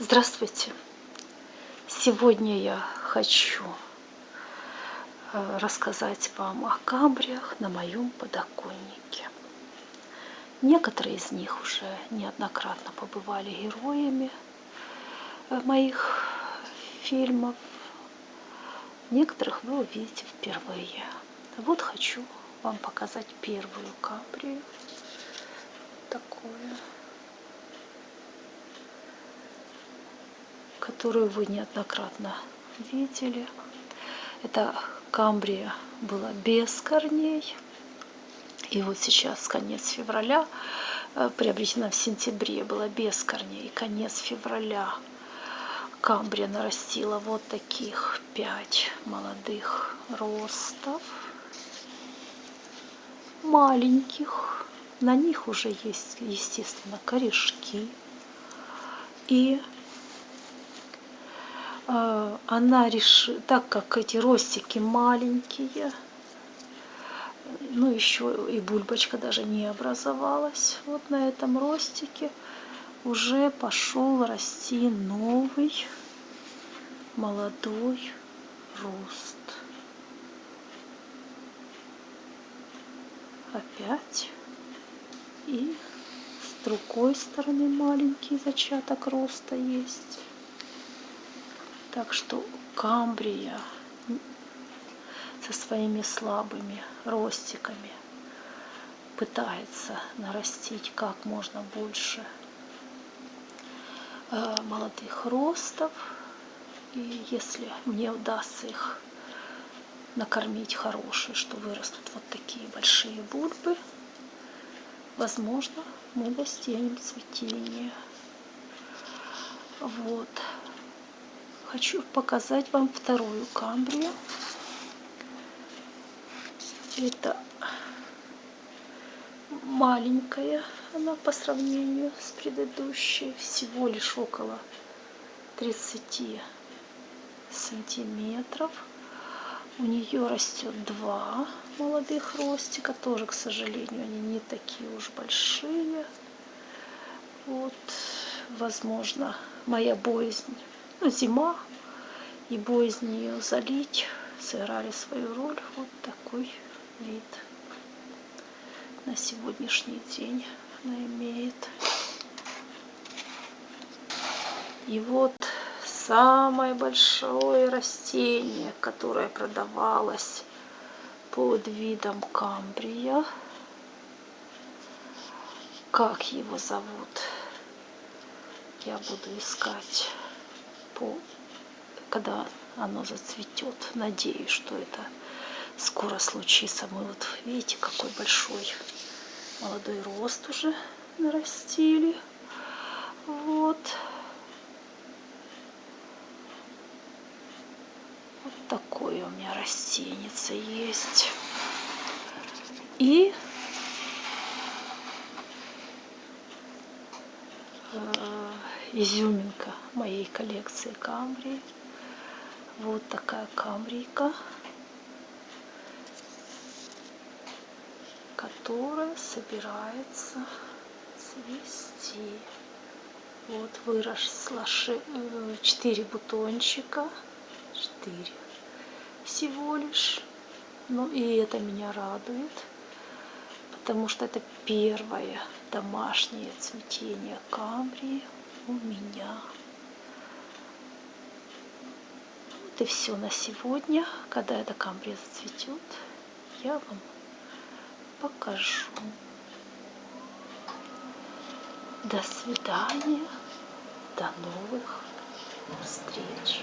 Здравствуйте! Сегодня я хочу э, рассказать вам о камбриях на моем подоконнике. Некоторые из них уже неоднократно побывали героями э, моих фильмов. Некоторых вы увидите впервые. Вот хочу вам показать первую камбрию. Такое. Которую вы неоднократно видели. Это камбрия была без корней. И вот сейчас, конец февраля, э, приобретена в сентябре, была без корней. Конец февраля камбрия нарастила вот таких пять молодых ростов. Маленьких. На них уже есть, естественно, корешки. И она решила, так как эти ростики маленькие, ну еще и бульбочка даже не образовалась, вот на этом ростике уже пошел расти новый молодой рост. Опять. И с другой стороны маленький зачаток роста есть. Так что камбрия со своими слабыми ростиками пытается нарастить как можно больше э, молодых ростов. И если мне удастся их накормить хорошие, что вырастут вот такие большие бульбы, возможно, мы достигнем цветения. Вот хочу показать вам вторую камбрию. Это маленькая она по сравнению с предыдущей, всего лишь около 30 сантиметров. У нее растет два молодых ростика, тоже, к сожалению, они не такие уж большие. Вот, возможно, моя боязнь ну, зима и боязнь ее залить сыграли свою роль. Вот такой вид на сегодняшний день она имеет. И вот самое большое растение, которое продавалось под видом камбрия. Как его зовут? Я буду искать по, когда оно зацветет. Надеюсь, что это скоро случится. Мы вот видите, какой большой молодой рост уже нарастили. Вот. Вот такое у меня растеница есть. И изюминка моей коллекции камбрии. Вот такая камбрийка, которая собирается цвести. Вот выросло 4 э, бутончика, 4 всего лишь. Ну и это меня радует, потому что это первое домашнее цветение камбрии у меня. Вот и все на сегодня. Когда эта камбрия зацветет, я вам покажу. До свидания. До новых встреч.